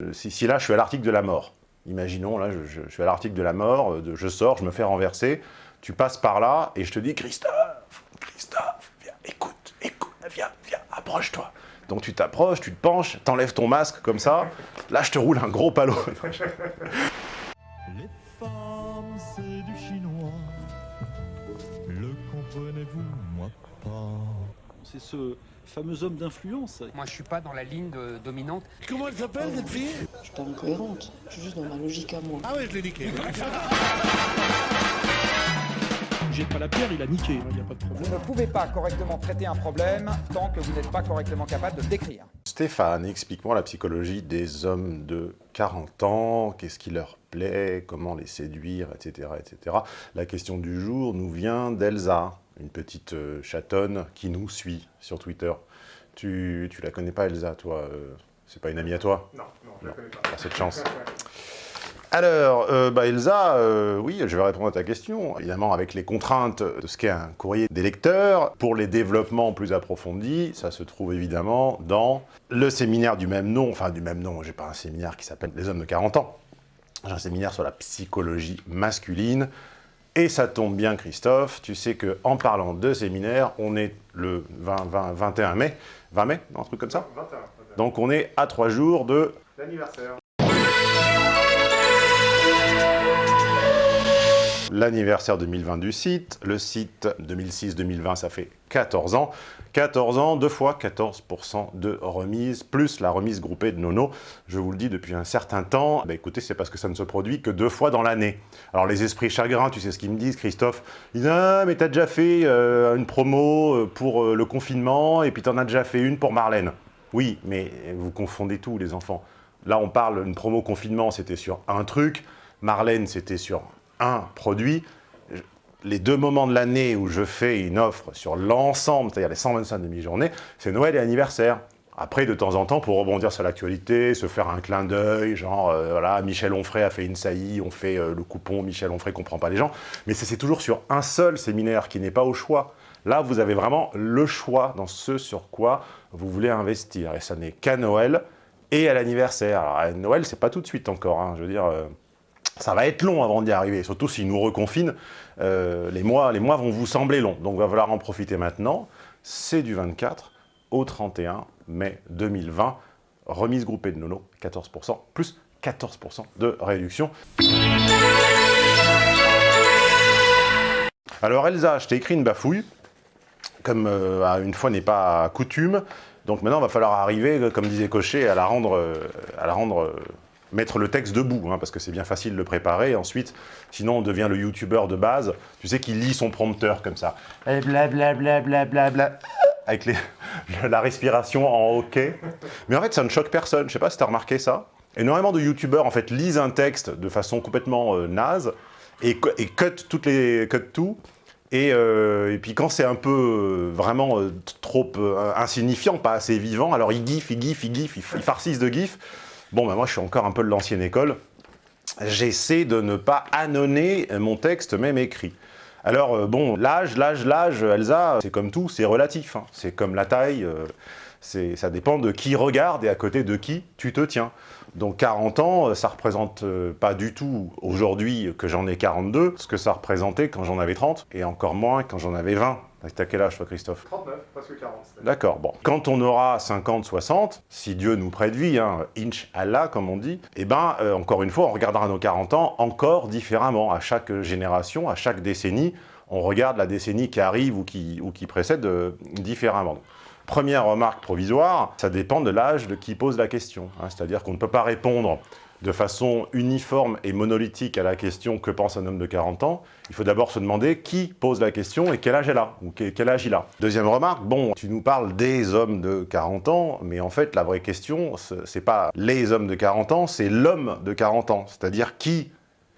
Euh, Si, si là, je suis à l'article de la mort, imaginons, là, je, je- je suis à l'article de la mort, euh, de- je sors, je me fais renverser, tu passes par là, et je te dis, Christophe, Christophe, viens, écoute, écoute, viens, viens, approche-toi. Donc tu t'approches, tu te penches, t'enlèves ton masque comme ça, là je te roule un gros palot. Les femmes, c'est du chinois. Le comprenez-vous, moi pas. C'est ce fameux homme d'influence. Moi, je suis pas dans la ligne de- dominante. Comment elle s'appelle cette fille? Je suis pas incohérente, je suis juste dans ma logique à moi. Ah ouais, je l'ai niqué. Jette pas la pierre, il a niqué, il n'y a pas de problème. Vous ne pouvez pas correctement traiter un problème tant que vous n'êtes pas correctement capable de le décrire. Stéphane, explique-moi la psychologie des hommes de 40 ans, qu'est-ce qui leur plaît, comment les séduire, etc., etc. La question du jour nous vient d'Elsa, une petite euh, chatonne qui nous suit sur Twitter. Tu, tu la connais pas, Elsa, toi euh, C'est pas une amie à toi? Non, non, je la connais pas. Pas cette chance. Alors, euh, bah Elsa, euh, oui, je vais répondre à ta question. Évidemment, avec les contraintes de ce qu'est un courrier des lecteurs, pour les développements plus approfondis, ça se trouve évidemment dans le séminaire du même nom, enfin du même nom, j'ai pas un séminaire qui s'appelle Les hommes de 40 ans. J'ai un séminaire sur la psychologie masculine. Et ça tombe bien, Christophe, tu sais que en parlant de séminaire, on est le 20, 20, 21 mai, 20 mai, un truc comme ça 21, 21. Donc on est à trois jours de L'anniversaire. l'anniversaire 2020 du site. Le site 2006-2020, ça fait 14 ans. 14 ans, deux fois 14% de remise, plus la remise groupée de Nono. Je vous le dis depuis un certain temps, bah écoutez, c'est parce que ça ne se produit que deux fois dans l'année. Alors les esprits chagrins, tu sais ce qu'ils me disent, Christophe? Ils disent « Ah, mais t'as déjà fait euh, une promo euh, pour euh, le confinement, et puis t'en as déjà fait une pour Marlène. » Oui, mais vous confondez tout, les enfants. Là, on parle, une promo confinement, c'était sur un truc. Marlène, c'était sur un produit. Les deux moments de l'année où je fais une offre sur l'ensemble, c'est-à-dire les 125 demi-journées, c'est Noël et anniversaire. Après, de temps en temps, pour rebondir sur l'actualité, se faire un clin d'œil, genre, euh, voilà, Michel Onfray a fait une saillie, on fait euh, le coupon, Michel Onfray comprend pas les gens. Mais c'est toujours sur un seul séminaire qui n'est pas au choix. Là, vous avez vraiment le choix dans ce sur quoi vous voulez investir. Et ça n'est qu'à Noël et à l'anniversaire. À Noël, c'est pas tout de suite encore. hein. Je veux dire, euh, ça va être long avant d'y arriver. Surtout s'ils nous reconfinent, euh, les, mois, les mois vont vous sembler longs. Donc, il va falloir en profiter maintenant. C'est du 24 au 31 mai 2020. Remise groupée de Nono, 14%, plus 14% de réduction. Alors Elsa, je t'ai écrit une bafouille, comme euh, une fois n'est pas coutume. Donc maintenant, il va falloir arriver, comme disait Cochet, à la rendre, euh, à la rendre mettre le texte debout, hein, parce que c'est bien facile de le préparer. Ensuite, sinon, on devient le youtubeur de base, tu sais, qui lit son prompteur comme ça. Blablabla, avec la respiration en hockey. Mais en fait, ça ne choque personne. Je sais pas si tu as remarqué ça. Énormément de youtubeurs, en fait, lisent un texte de façon complètement euh, naze et, et cut, toutes les, cut tout. Et, euh, et puis quand c'est un peu euh, vraiment euh, trop insignifiant, pas assez vivant, alors ils gif, ils gif, ils gif, ils, ils de gif. Bon, ben moi je suis encore un peu de l'ancienne école. J'essaie de ne pas annonner mon texte, même écrit. Alors euh, bon, l'âge, l'âge, l'âge, Elsa, c'est comme tout, c'est relatif. hein. C'est comme la taille, euh, ça dépend de qui regarde et à côté de qui tu te tiens. Donc 40 ans, euh, ça représente pas du tout aujourd'hui que j'en ai 42, ce que ça représentait quand j'en avais 30, et encore moins quand j'en avais 20. T'as quel âge toi Christophe 39, presque 40. c'est-à-dire. D'accord, bon. Quand on aura 50, 60, si Dieu nous prête vie, hein, inch Allah comme on dit, eh ben, euh, encore une fois, on regardera nos 40 ans encore différemment. À chaque génération, à chaque décennie, on regarde la décennie qui arrive ou qui, ou qui précède euh, différemment. Première remarque provisoire, ça dépend de l'âge de qui pose la question. hein. C'est-à-dire qu'on ne peut pas répondre de façon uniforme et monolithique à la question « que pense un homme de 40 ans ?», il faut d'abord se demander qui pose la question et quel âge elle a, ou que- quel âge il a. Deuxième remarque, bon, tu nous parles des hommes de 40 ans, mais en fait, la vraie question, ce- c'est pas les hommes de 40 ans, c'est l'homme de 40 ans. C'est-à-dire qui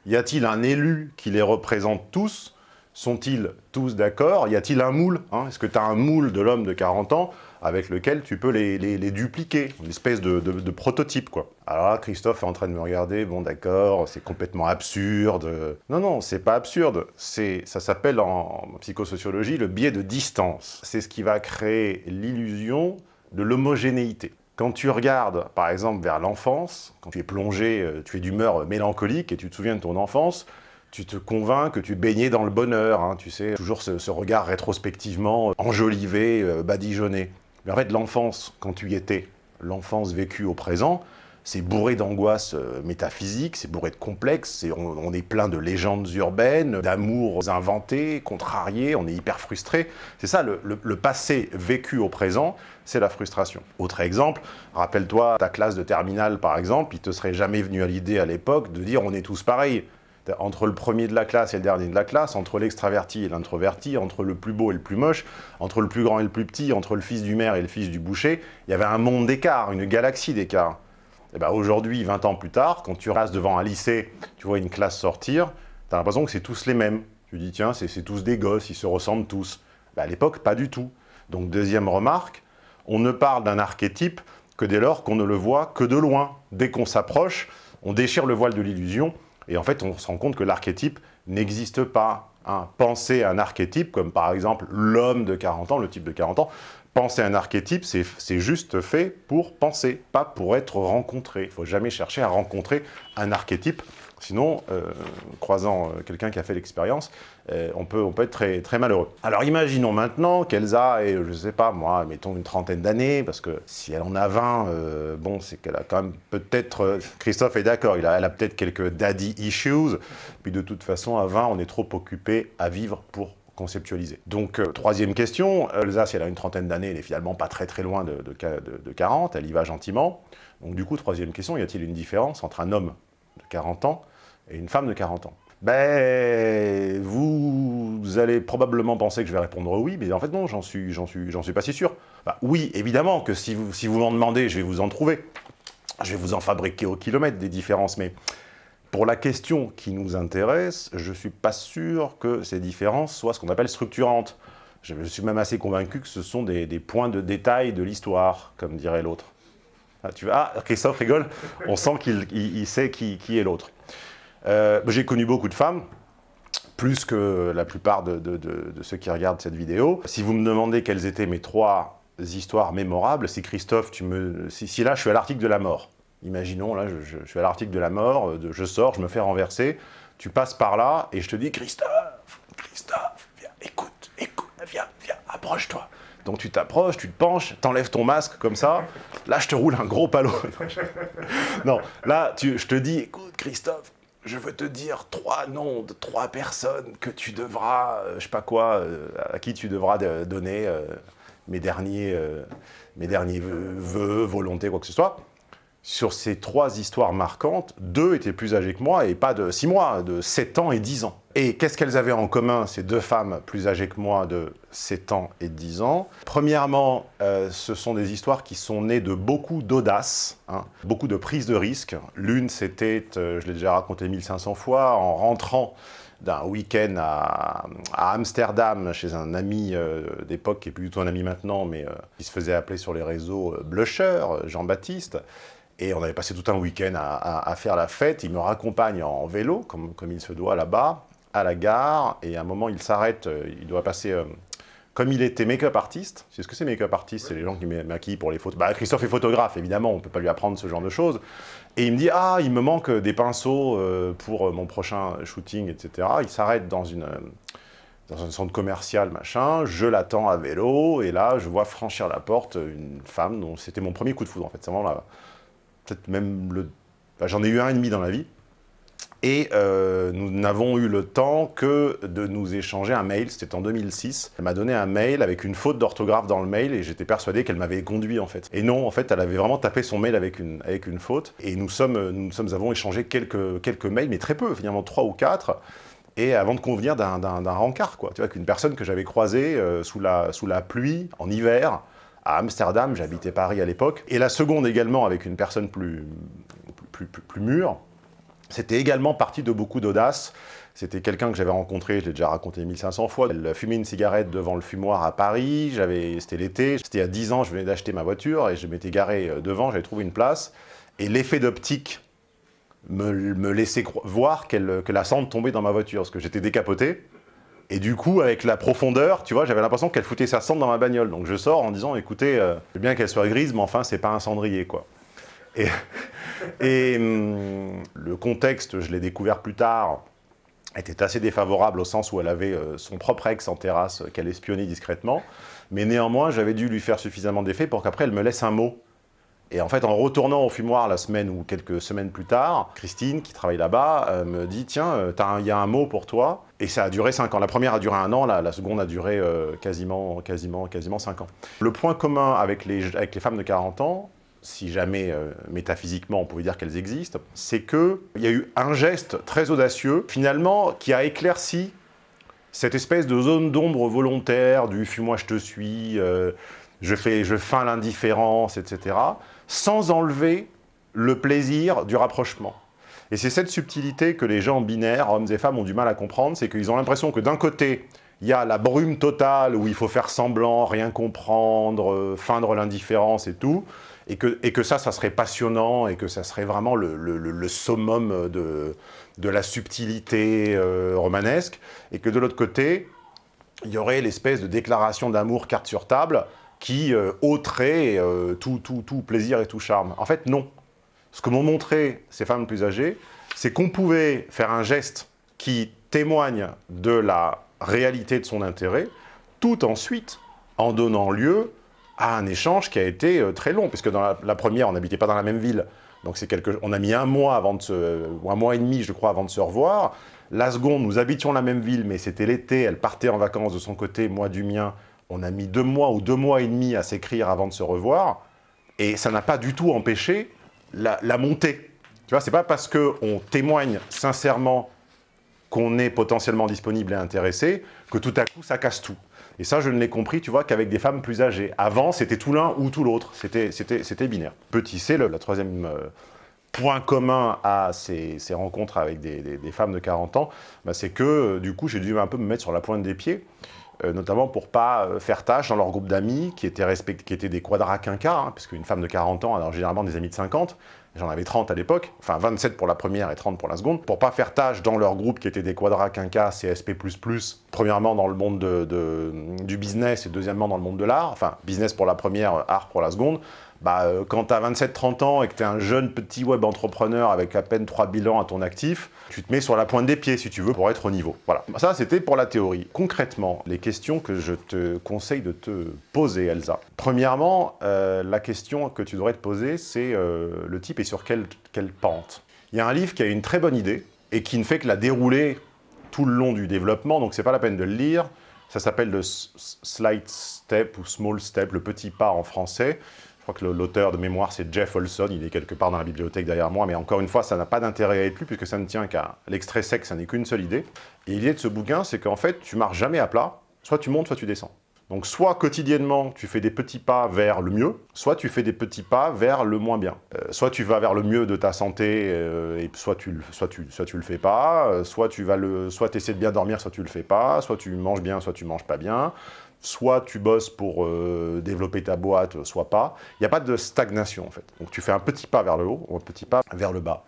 Y a-t-il un élu qui les représente tous? Sont-ils tous d'accord? Y a-t-il un moule? Hein Est-ce que tu as un moule de l'homme de 40 ans? Avec lequel tu peux les, dupliquer Une espèce de, prototype. Alors là, Christophe est en train de me regarder, bon d'accord, c'est complètement absurde. Non, non, c'est pas absurde. Ça s'appelle en psychosociologie le biais de distance. C'est ce qui va créer l'illusion de l'homogénéité. Quand tu regardes, par exemple, vers l'enfance, quand tu es plongé, euh, tu es d'humeur mélancolique et tu te souviens de ton enfance, tu te convaincs que tu baignais dans le bonheur, hein, tu sais, toujours ce, ce regard rétrospectivement enjolivé, euh, badigeonné. Mais en fait, l'enfance, quand tu y étais, l'enfance vécue au présent, c'est bourré d'angoisses euh, métaphysiques, c'est bourré de complexes, c'est- on, est plein de légendes urbaines, d'amours inventés, contrariés, on est hyper frustré. C'est ça, le passé vécu au présent, c'est la frustration. Autre exemple, rappelle-toi ta classe de terminale par exemple, il te serait jamais venu à l'idée à l'époque de dire on est tous pareils. Entre le premier de la classe et le dernier de la classe, entre l'extraverti et l'introverti, entre le plus beau et le plus moche, entre le plus grand et le plus petit, entre le fils du maire et le fils du boucher, il y avait un monde d'écart, une galaxie d'écart. Et ben aujourd'hui, 20 ans plus tard, quand tu passes devant un lycée, tu vois une classe sortir, tu as l'impression que c'est tous les mêmes. Tu dis, tiens, c'est tous des gosses, ils se ressemblent tous. Ben, à l'époque, pas du tout. Donc deuxième remarque, on ne parle d'un archétype que dès lors qu'on ne le voit que de loin. Dès qu'on s'approche, on déchire le voile de l'illusion, et en fait, on se rend compte que l'archétype n'existe pas. hein. Penser un archétype, comme par exemple l'homme de 40 ans, le type de 40 ans, penser un archétype, c'est juste fait pour penser, pas pour être rencontré. Il ne faut jamais chercher à rencontrer un archétype, sinon, euh, croisant euh, quelqu'un qui a fait l'expérience, euh, on, peut, être très, très malheureux. Alors imaginons maintenant qu'Elsa ait, je ne sais pas moi, mettons une trentaine d'années, parce que si elle en a 20, euh, bon, c'est qu'elle a quand même peut-être, Christophe est d'accord, elle a peut-être quelques daddy issues, puis de toute façon, à 20, on est trop occupé à vivre pour conceptualiser. Donc, troisième question, Elsa, si elle a une trentaine d'années, elle est finalement pas très très loin de, de- de 40, elle y va gentiment. Donc du coup, troisième question, y a-t-il une différence entre un homme de 40 ans et une femme de 40 ans Ben, vous allez probablement penser que je vais répondre oui, mais en fait non, j'en suis, suis, suis pas si sûr. Bah, oui, évidemment que si vous, si vous m'en demandez, je vais vous en trouver. Je vais vous en fabriquer au kilomètre des différences, mais pour la question qui nous intéresse, je suis pas sûr que ces différences soient ce qu'on appelle structurantes. Je suis même assez convaincu que ce sont des, points de détail de l'histoire, comme dirait l'autre. Ah, tu vois, ah, Christophe rigole, on sent qu'il il- il sait qui est l'autre. Euh, J'ai connu beaucoup de femmes, plus que la plupart de, ceux qui regardent cette vidéo. Si vous me demandez quelles étaient mes trois histoires mémorables, si Christophe, si, là je suis à l'article de la mort, imaginons là je, suis à l'article de la mort, euh, je sors, je me fais renverser, tu passes par là et je te dis Christophe, Christophe, viens, écoute, écoute, viens, viens, approche-toi. Donc tu t'approches, tu te penches, t'enlèves ton masque comme ça, là je te roule un gros palot. non, là je te dis, écoute Christophe, je veux te dire trois noms de trois personnes que tu devras, euh, je sais pas quoi, euh, à qui tu devras de- donner euh, mes derniers, mes derniers vœux, volontés, quoi que ce soit. Sur ces trois histoires marquantes, deux étaient plus âgées que moi, et pas de six mois, de 7 ans et 10 ans. Et qu'est-ce qu'elles avaient en commun, ces deux femmes plus âgées que moi, de 7 ans et 10 ans? Premièrement, euh, ce sont des histoires qui sont nées de beaucoup d'audace, hein, beaucoup de prise de risque. L'une, c'était, euh, je l'ai déjà raconté 1500 fois, en rentrant d'un week-end à, Amsterdam chez un ami euh, d'époque, qui est plus du tout un ami maintenant, mais qui se faisait appeler sur les réseaux Blusher, Jean-Baptiste. Et on avait passé tout un week-end à, faire la fête. Il me raccompagne en vélo, comme, comme il se doit là-bas, à la gare. Et à un moment, il s'arrête, euh, il doit passer... euh, comme il était make-up artiste, c'est ce que c'est make-up artiste, c'est les gens qui ma- maquillent pour les photos. Bah, Christophe est photographe, évidemment, on ne peut pas lui apprendre ce genre de choses. Et il me dit, ah, il me manque des pinceaux euh, pour euh, mon prochain shooting, etc. Il s'arrête dans euh, dans un centre commercial, machin, je l'attends à vélo, et là, je vois franchir la porte une femme dont c'était mon premier coup de foudre, en fait. C'est vraiment la- peut-être même le... J'en ai eu un et demi dans la vie. Et euh, nous n'avons eu le temps que de nous échanger un mail, c'était en 2006. Elle m'a donné un mail avec une faute d'orthographe dans le mail et j'étais persuadé qu'elle m'avait conduit en fait. Et non, en fait, elle avait vraiment tapé son mail avec une, avec une faute. Et nous sommes, nous sommes avons échangé quelques, quelques mails, mais très peu, finalement trois ou quatre. Et avant de convenir d'un rencard, quoi. Tu vois, qu'une personne que j'avais croisée euh, sous, la, sous la pluie, en hiver, à Amsterdam, j'habitais Paris à l'époque. Et la seconde également avec une personne plus, plus, plus, mûre, c'était également parti de beaucoup d'audace. C'était quelqu'un que j'avais rencontré, je l'ai déjà raconté 1500 fois. Elle fumait une cigarette devant le fumoir à Paris, c'était l'été, c'était a 10 ans, je venais d'acheter ma voiture et je m'étais garé euh, devant, j'avais trouvé une place. Et l'effet d'optique me, me laissait voir que la cendre tombait dans ma voiture, parce que j'étais décapoté. Et du coup, avec la profondeur, tu vois, j'avais l'impression qu'elle foutait sa cendre dans ma bagnole. Donc je sors en disant, écoutez, euh, bien qu'elle soit grise, mais enfin, c'est pas un cendrier, quoi. Et, hum, le contexte, je l'ai découvert plus tard, était assez défavorable au sens où elle avait euh, son propre ex en terrasse euh, qu'elle espionnait discrètement. Mais néanmoins, j'avais dû lui faire suffisamment d'effet pour qu'après, elle me laisse un mot. Et en fait, en retournant au fumoir la semaine ou quelques semaines plus tard, Christine, qui travaille là-bas, euh, me dit « Tiens, il y a un mot pour toi. » Et ça a duré 5 ans. La première a duré un an, la, seconde a duré euh, quasiment, quasiment, quasiment 5 ans. Le point commun avec les, avec les femmes de 40 ans, si jamais euh, métaphysiquement on pouvait dire qu'elles existent, c'est qu'il y a eu un geste très audacieux, finalement, qui a éclairci cette espèce de zone d'ombre volontaire du « fuis-moi, je te suis euh, je, fais, je feins l'indifférence, etc., sans enlever le plaisir du rapprochement. Et c'est cette subtilité que les gens binaires, hommes et femmes, ont du mal à comprendre, c'est qu'ils ont l'impression que d'un côté, il y a la brume totale où il faut faire semblant, rien comprendre, euh, feindre l'indifférence et tout, et que, ça, ça serait passionnant, et que ça serait vraiment le, summum de, la subtilité euh, romanesque, et que de l'autre côté, il y aurait l'espèce de déclaration d'amour carte sur table qui ôterait euh, tout plaisir et tout charme. En fait, non. Ce que m'ont montré ces femmes plus âgées, c'est qu'on pouvait faire un geste qui témoigne de la réalité de son intérêt, tout ensuite en donnant lieu à un échange qui a été euh, très long, puisque dans la, la première, on n'habitait pas dans la même ville, donc c'est quelque, on a mis un mois avant de se, ou un mois et demi, je crois, avant de se revoir. La seconde, nous habitions la même ville, mais c'était l'été, elle partait en vacances de son côté, moi du mien. On a mis deux mois ou deux mois et demi à s'écrire avant de se revoir, et ça n'a pas du tout empêché la, montée. Tu vois, c'est pas parce qu'on témoigne sincèrement qu'on est potentiellement disponible et intéressé que tout à coup ça casse tout. Et ça, je ne l'ai compris, tu vois, qu'avec des femmes plus âgées. Avant, c'était tout l'un ou tout l'autre. C'était binaire. Petit C, le, la troisième euh, point commun à ces, ces rencontres avec des, des- femmes de 40 ans, bah, c'est que, euh, du coup, j'ai dû un peu me mettre sur la pointe des pieds, notamment pour pas euh, faire tâche dans leur groupe d'amis, qui étaient, respect- des quadraquinquas, hein, parce qu'une femme de 40 ans, alors généralement des amis de 50, J'en avais 30 à l'époque, enfin 27 pour la première et 30 pour la seconde, pour pas faire tâche dans leur groupe qui était des quadraquinquas, CSP++, premièrement dans le monde de- de- du business et deuxièmement dans le monde de l'art, enfin business pour la première, art pour la seconde, bah, euh, quand tu as 27-30 ans et que tu es un jeune petit web entrepreneur avec à peine 3 bilans à ton actif, tu te mets sur la pointe des pieds si tu veux pour être au niveau. Voilà, ça c'était pour la théorie. Concrètement, les questions que je te conseille de te poser, Elsa. Premièrement, euh, la question que tu devrais te poser, c'est euh, le type est sur quelle, pente Il y a un livre qui a une très bonne idée et qui ne fait que la dérouler tout le long du développement, donc c'est pas la peine de le lire. Ça s'appelle le Slight Step ou Small Step, le petit pas en français. Que l'auteur de mémoire, c'est Jeff Olson, il est quelque part dans la bibliothèque derrière moi, mais encore une fois, ça n'a pas d'intérêt à être lu, puisque ça ne tient qu'à l'extrait sec, ça n'est qu'une seule idée. Et l'idée de ce bouquin, c'est qu'en fait, tu marches jamais à plat, soit tu montes, soit tu descends. Donc soit quotidiennement, tu fais des petits pas vers le mieux, soit tu fais des petits pas vers le moins bien. Euh, soit tu vas vers le mieux de ta santé, euh, et soit tu, soit, tu, soit tu le fais pas, euh, soit tu vas le, soit essaies de bien dormir, soit tu le fais pas, soit tu manges bien, soit tu manges pas bien, soit tu bosses pour euh, développer ta boîte, soit pas. Il n'y a pas de stagnation en fait. Donc tu fais un petit pas vers le haut, ou un petit pas vers le bas.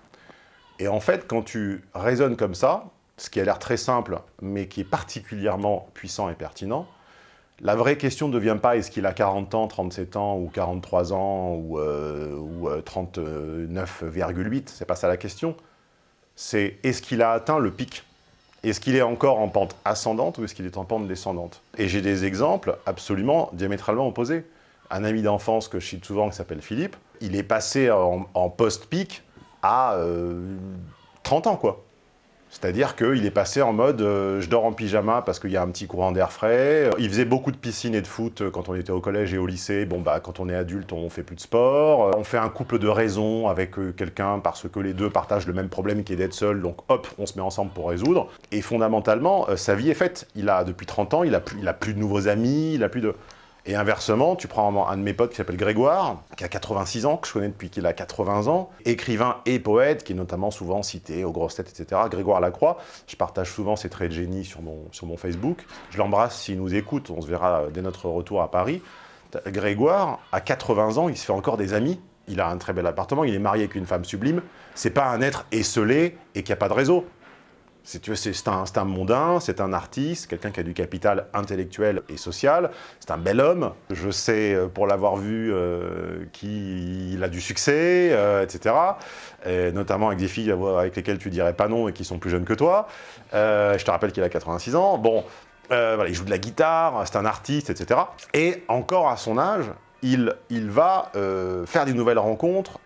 Et en fait, quand tu raisonnes comme ça, ce qui a l'air très simple, mais qui est particulièrement puissant et pertinent, la vraie question ne devient pas est-ce qu'il a 40 ans, 37 ans, ou 43 ans, ou, euh, ou, euh, 39,8, c'est pas ça la question. C'est est-ce qu'il a atteint le pic? Est-ce qu'il est encore en pente ascendante ou est-ce qu'il est en pente descendante? Et j'ai des exemples absolument diamétralement opposés. Un ami d'enfance que je cite souvent, qui s'appelle Philippe, il est passé en, post-pic à euh, 30 ans, quoi. C'est-à-dire qu'il est passé en mode euh, je dors en pyjama parce qu'il y a un petit courant d'air frais. Il faisait beaucoup de piscine et de foot euh, quand on était au collège et au lycée. Bon, bah, quand on est adulte, on fait plus de sport. Euh, On fait un couple de raison avec quelqu'un parce que les deux partagent le même problème qui est d'être seul. Donc, hop, on se met ensemble pour résoudre. Et fondamentalement, sa vie est faite. Il a, depuis 30 ans, il a, plus, il a plus de nouveaux amis, il a plus de... Et inversement, tu prends un de mes potes qui s'appelle Grégoire, qui a 86 ans, que je connais depuis qu'il a 80 ans, écrivain et poète, qui est notamment souvent cité aux grosses têtes, etc. Grégoire Lacroix, je partage souvent ses traits de génie sur mon, Facebook. Je l'embrasse s'il nous écoute, on se verra dès notre retour à Paris. Grégoire, à 80 ans, il se fait encore des amis. Il a un très bel appartement, il est marié avec une femme sublime. C'est pas un être esselé et qui a pas de réseau. C'est un, un mondain, c'est un artiste, quelqu'un qui a du capital intellectuel et social. C'est un bel homme. Je sais, euh, pour l'avoir vu, euh, qu'il a du succès, euh, etc. Et notamment avec des filles avec lesquelles tu dirais pas non et qui sont plus jeunes que toi. Je te rappelle qu'il a 86 ans. Bon, voilà, il joue de la guitare, c'est un artiste, etc. Et encore à son âge, il, il va faire des nouvelles rencontres,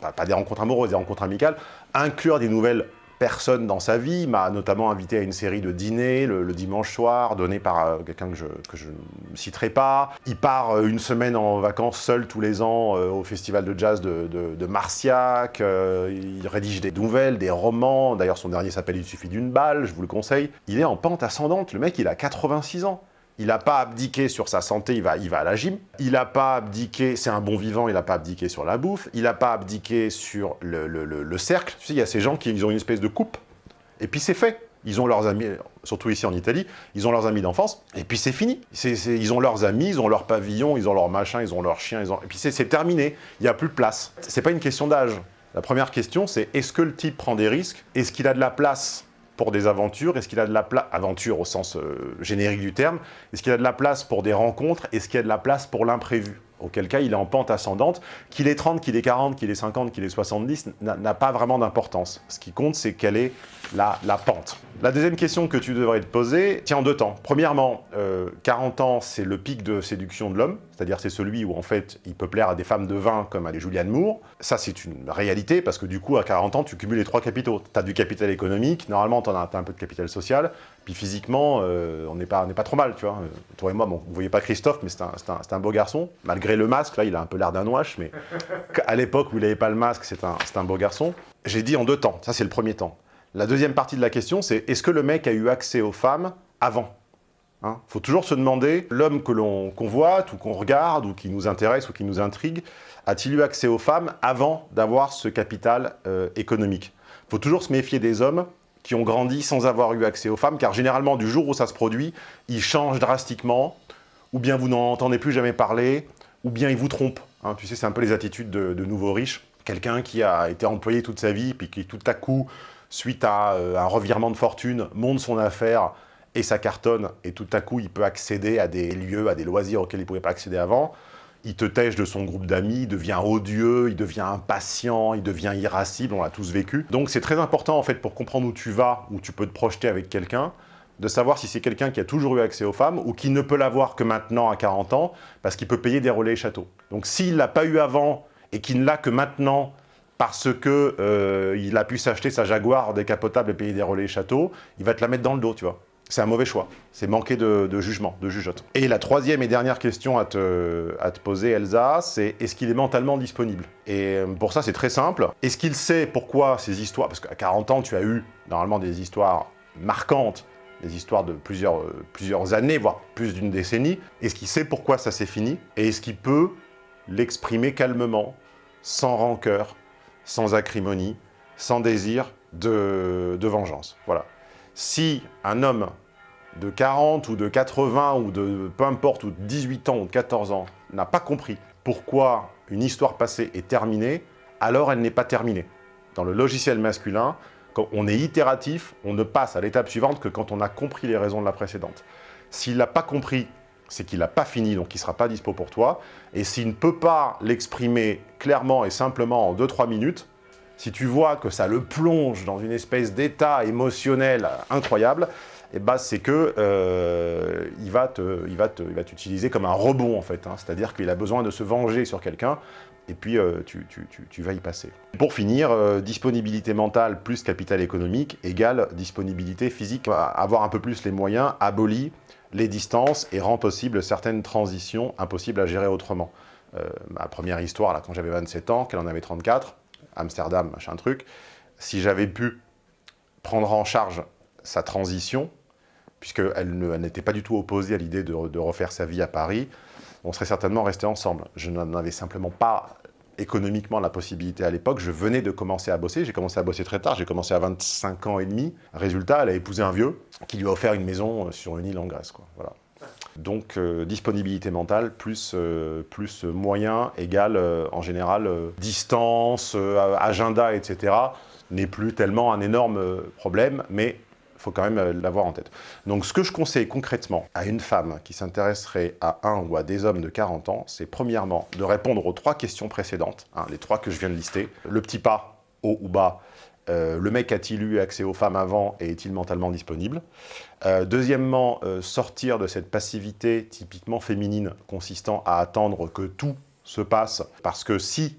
pas des rencontres amoureuses, des rencontres amicales, inclure des nouvelles personnes dans sa vie. M'a notamment invité à une série de dîners le, dimanche soir, donné par euh, quelqu'un que je, que je ne citerai pas. Il part euh, une semaine en vacances seul tous les ans euh, au festival de jazz de, de- de Marciac. Il rédige des nouvelles, des romans. D'ailleurs, son dernier s'appelle Il suffit d'une balle, je vous le conseille. Il est en pente ascendante. Le mec, il a 86 ans. Il n'a pas abdiqué sur sa santé, il va, il va à la gym. Il n'a pas abdiqué, c'est un bon vivant, il n'a pas abdiqué sur la bouffe. Il n'a pas abdiqué sur le, le- le- le cercle. Tu sais, il y a ces gens qui ils ont une espèce de coupe, et puis c'est fait. Ils ont leurs amis, surtout ici en Italie, ils ont leurs amis d'enfance, et puis c'est fini. Ils ont leurs amis, ils ont leur pavillon, ils ont leur machin, ils ont leur chien, ils ont... et puis c'est c'est terminé. Il n'y a plus de place. C'est pas une question d'âge. La première question, c'est est-ce que le type prend des risques? Est-ce qu'il a de la place? Pour des aventures? Est-ce qu'il a de la place, aventure au sens euh, générique du terme Est-ce qu'il a de la place pour des rencontres? Est-ce qu'il y a de la place pour l'imprévu? Auquel cas, il est en pente ascendante. Qu'il ait 30, qu'il ait 40, qu'il ait 50, qu'il ait 70, n'a n'a pas vraiment d'importance. Ce qui compte, c'est quelle est la, pente. La deuxième question que tu devrais te poser tient en deux temps. Premièrement, euh, 40 ans, c'est le pic de séduction de l'homme, c'est-à-dire c'est celui où en fait il peut plaire à des femmes de 20 comme à des Julianne Moore. Ça, c'est une réalité parce que du coup, à 40 ans, tu cumules les trois capitaux. Tu as du capital économique, normalement, tu as, un peu de capital social, puis physiquement, euh, on n'est pas, pas trop mal, tu vois. Euh, Toi et moi, bon, vous voyez pas Christophe, mais c'est un, un- un beau garçon. Malgré le masque, là, il a un peu l'air d'un ouache, mais à l'époque où il n'avait pas le masque, c'est un, un beau garçon. J'ai dit en deux temps, ça c'est le premier temps. La deuxième partie de la question, c'est est-ce que le mec a eu accès aux femmes avant Il faut toujours se demander, l'homme que l'on convoite, ou qu'on regarde, ou qui nous intéresse, ou qui nous intrigue, a-t-il eu accès aux femmes avant d'avoir ce capital euh, économique? Il faut toujours se méfier des hommes qui ont grandi sans avoir eu accès aux femmes, car généralement, du jour où ça se produit, ils changent drastiquement, ou bien vous n'en entendez plus jamais parler, ou bien ils vous trompent. hein. tu sais, c'est un peu les attitudes de, de nouveaux riches. Quelqu'un qui a été employé toute sa vie, puis qui tout à coup, suite à euh, un revirement de fortune, monte son affaire et ça cartonne, et tout à coup, il peut accéder à des lieux, à des loisirs auxquels il ne pouvait pas accéder avant. Il te tèche de son groupe d'amis, il devient odieux, il devient impatient, il devient irascible, on l'a tous vécu. Donc c'est très important en fait pour comprendre où tu vas, où tu peux te projeter avec quelqu'un, de savoir si c'est quelqu'un qui a toujours eu accès aux femmes ou qui ne peut l'avoir que maintenant à 40 ans parce qu'il peut payer des relais châteaux. Donc s'il l'a pas eu avant et qu'il ne l'a que maintenant parce que euh, a pu s'acheter sa Jaguar décapotable et payer des relais châteaux, il va te la mettre dans le dos, tu vois. C'est un mauvais choix. C'est manquer de, jugement, de jugeote. Et la troisième et dernière question à te, à te poser, Elsa, c'est est-ce qu'il est mentalement disponible? Et euh, pour ça, c'est très simple. Est-ce qu'il sait pourquoi ces histoires... Parce qu'à 40 ans, tu as eu normalement des histoires marquantes, des histoires de plusieurs, euh, plusieurs années, voire plus d'une décennie. Est-ce qu'il sait pourquoi ça s'est fini? Et est-ce qu'il peut l'exprimer calmement, sans rancœur, sans acrimonie, sans désir de, vengeance Voilà. Si un homme de 40 ou de 80 ou de peu importe, ou de 18 ans ou de 14 ans n'a pas compris pourquoi une histoire passée est terminée, alors elle n'est pas terminée. Dans le logiciel masculin, quand on est itératif, on ne passe à l'étape suivante que quand on a compris les raisons de la précédente. S'il n'a pas compris, c'est qu'il n'a pas fini, donc il ne sera pas dispo pour toi. Et s'il ne peut pas l'exprimer clairement et simplement en 2-3 minutes, si tu vois que ça le plonge dans une espèce d'état émotionnel incroyable, eh ben c'est que euh, va t'utiliser comme un rebond en fait. hein. C'est-à-dire qu'il a besoin de se venger sur quelqu'un et puis euh, tu, tu- tu- tu vas y passer. Pour finir, euh, disponibilité mentale plus capital économique égale disponibilité physique. Avoir un peu plus les moyens abolit les distances et rend possible certaines transitions impossibles à gérer autrement. Euh, ma première histoire, là, quand j'avais 27 ans, qu'elle en avait 34, Amsterdam, machin truc, si j'avais pu prendre en charge sa transition, puisqu'elle n'était pas du tout opposée à l'idée de, de refaire sa vie à Paris, on serait certainement restés ensemble. Je n'en avais simplement pas économiquement la possibilité à l'époque. Je venais de commencer à bosser. J'ai commencé à bosser très tard. J'ai commencé à 25 ans et demi. Résultat, elle a épousé un vieux qui lui a offert une maison euh, sur une île en Grèce. Quoi. Voilà. Donc, euh, disponibilité mentale plus, euh, plus moyen égale, euh, en général, distance, agenda, etc., n'est plus tellement un énorme problème, mais faut quand même euh, l'avoir en tête. Donc ce que je conseille concrètement à une femme qui s'intéresserait à un ou à des hommes de 40 ans, c'est premièrement de répondre aux trois questions précédentes, hein, les trois que je viens de lister. Le petit pas, haut ou bas, euh, le mec a-t-il eu accès aux femmes avant et est-il mentalement disponible? Euh, Deuxièmement, sortir de cette passivité typiquement féminine consistant à attendre que tout se passe. Parce que si,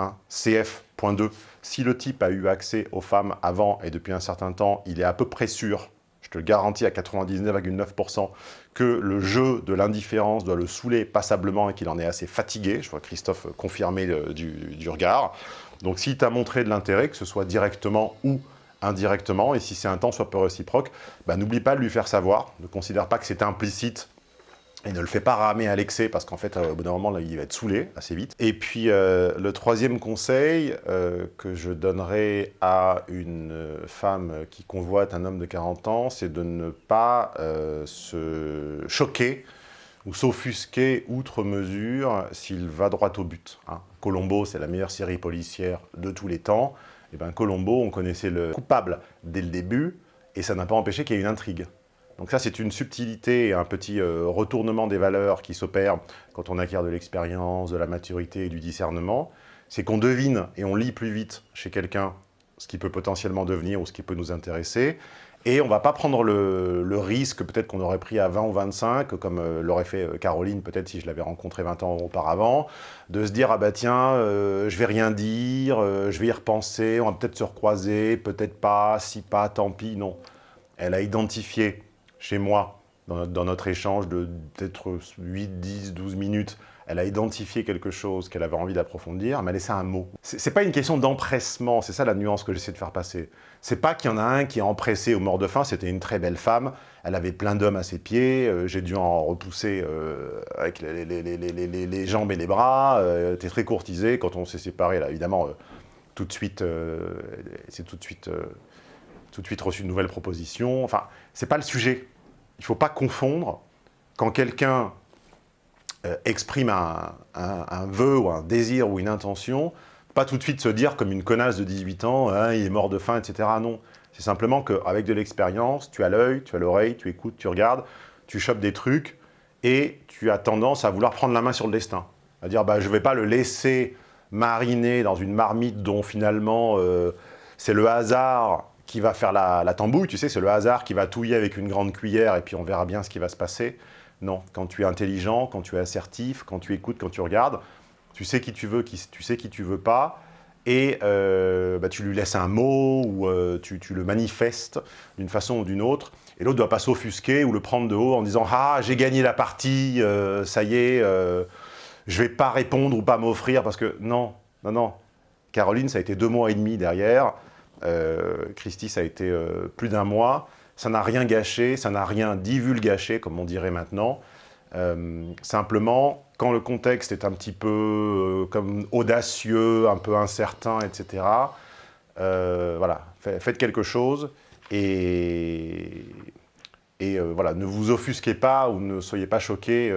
hein, CF.2, si le type a eu accès aux femmes avant et depuis un certain temps, il est à peu près sûr, je te le garantis à 99,9%, que le jeu de l'indifférence doit le saouler passablement et qu'il en est assez fatigué. Je vois Christophe confirmer le- du, regard. Donc s'il t'a montré de l'intérêt, que ce soit directement ou indirectement, et si c'est un temps soit peu réciproque, bah, n'oublie pas de lui faire savoir. Ne considère pas que c'est implicite et ne le fais pas ramer à l'excès parce qu'en fait, euh, au bout d'un moment, il va être saoulé assez vite. Et puis, euh, le troisième conseil euh, que je donnerais à une femme qui convoite un homme de 40 ans, c'est de ne pas se choquer ou s'offusquer outre mesure s'il va droit au but. hein. Colombo, c'est la meilleure série policière de tous les temps. Et bien Colombo, on connaissait le coupable dès le début, et ça n'a pas empêché qu'il y ait une intrigue. Donc ça, c'est une subtilité et un petit euh, retournement des valeurs qui s'opère quand on acquiert de l'expérience, de la maturité et du discernement. C'est qu'on devine et on lit plus vite chez quelqu'un ce qui peut potentiellement devenir ou ce qui peut nous intéresser. Et on va pas prendre le, risque peut-être qu'on aurait pris à 20 ou 25, comme euh, l'aurait fait euh, Caroline peut-être si je l'avais rencontrée 20 ans auparavant, de se dire « Ah bah tiens, euh, je vais rien dire, je vais y repenser, on va peut-être se recroiser, peut-être pas, si pas, tant pis. » Non. Elle a identifié chez moi, dans notre, échange de peut-être 8, 10, 12 minutes, elle a identifié quelque chose qu'elle avait envie d'approfondir, elle m'a laissé un mot. C'est pas une question d'empressement, c'est ça la nuance que j'essaie de faire passer. C'est pas qu'il y en a un qui est empressé au mort de faim, c'était une très belle femme, elle avait plein d'hommes à ses pieds, euh, j'ai dû en repousser euh, avec les, les- jambes et les bras, euh, était très courtisée, quand on s'est séparés, là, évidemment, euh, tout de suite, c'est tout de suite... tout de suite reçu une nouvelle proposition. Enfin, c'est pas le sujet. Il faut pas confondre quand quelqu'un euh, exprime un, un- un vœu ou un désir ou une intention, pas tout de suite se dire comme une connasse de 18 ans, Hein, il est mort de faim, etc. Non. C'est simplement qu'avec de l'expérience, tu as l'œil, tu as l'oreille, tu écoutes, tu regardes, tu chopes des trucs et tu as tendance à vouloir prendre la main sur le destin. À dire, bah, je ne vais pas le laisser mariner dans une marmite dont finalement euh, c'est le hasard qui va faire la, tambouille, tu sais, c'est le hasard qui va touiller avec une grande cuillère et puis on verra bien ce qui va se passer. Non, quand tu es intelligent, quand tu es assertif, quand tu écoutes, quand tu regardes, tu sais qui tu veux, qui, tu sais qui tu veux pas, et euh, bah, tu lui laisses un mot ou euh, tu, le manifestes d'une façon ou d'une autre, et l'autre ne doit pas s'offusquer ou le prendre de haut en disant « Ah, j'ai gagné la partie, euh, ça y est, je vais pas répondre ou pas m'offrir » parce que non, non, non. Caroline, ça a été deux mois et demi derrière, euh, Christy, ça a été euh, plus d'un mois, ça n'a rien gâché, ça n'a rien divulgaché, comme on dirait maintenant. Euh, simplement, quand le contexte est un petit peu comme audacieux, un peu incertain, etc., voilà, fa- faites quelque chose et, et voilà, ne vous offusquez pas ou ne soyez pas choqués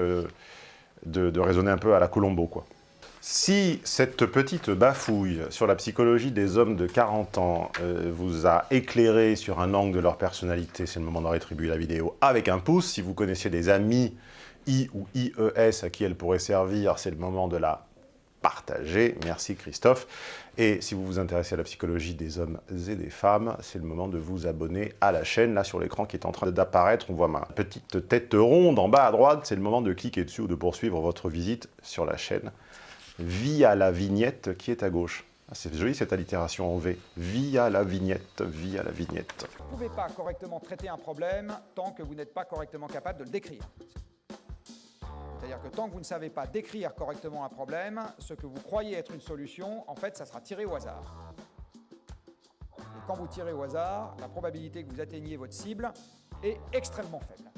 de, de raisonner un peu à la Colombo, quoi. Si cette petite bafouille sur la psychologie des hommes de 40 ans euh, vous a éclairé sur un angle de leur personnalité, c'est le moment de rétribuer la vidéo avec un pouce. Si vous connaissiez des amis I ou IES à qui elle pourrait servir, c'est le moment de la partager. Merci Christophe. Et si vous vous intéressez à la psychologie des hommes et des femmes, c'est le moment de vous abonner à la chaîne. Là, sur l'écran qui est en train d'apparaître, on voit ma petite tête ronde en bas à droite. C'est le moment de cliquer dessus ou de poursuivre votre visite sur la chaîne via la vignette qui est à gauche. Ah, c'est joli cette allitération en V. Via la vignette, via la vignette. Vous ne pouvez pas correctement traiter un problème tant que vous n'êtes pas correctement capable de le décrire. C'est-à-dire que tant que vous ne savez pas décrire correctement un problème, ce que vous croyez être une solution, en fait, ça sera tiré au hasard. Et quand vous tirez au hasard, la probabilité que vous atteigniez votre cible est extrêmement faible.